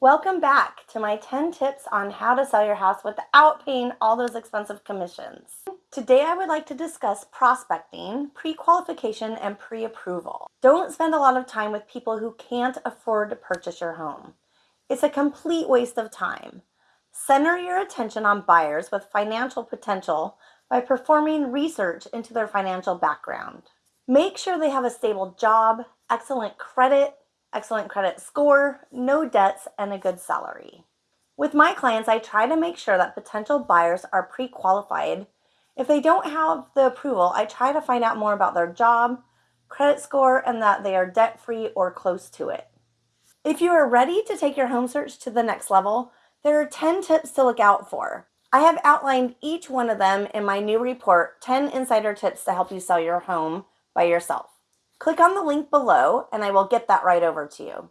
Welcome back to my 10 tips on how to sell your house without paying all those expensive commissions. Today I would like to discuss prospecting, pre-qualification, and pre-approval. Don't spend a lot of time with people who can't afford to purchase your home. It's a complete waste of time. Center your attention on buyers with financial potential by performing research into their financial background. Make sure they have a stable job, excellent credit, excellent credit score, no debts, and a good salary. With my clients, I try to make sure that potential buyers are pre-qualified. If they don't have the approval, I try to find out more about their job, credit score, and that they are debt-free or close to it. If you are ready to take your home search to the next level, there are 10 tips to look out for. I have outlined each one of them in my new report, 10 Insider Tips to Help You Sell Your Home by Yourself. Click on the link below and I will get that right over to you.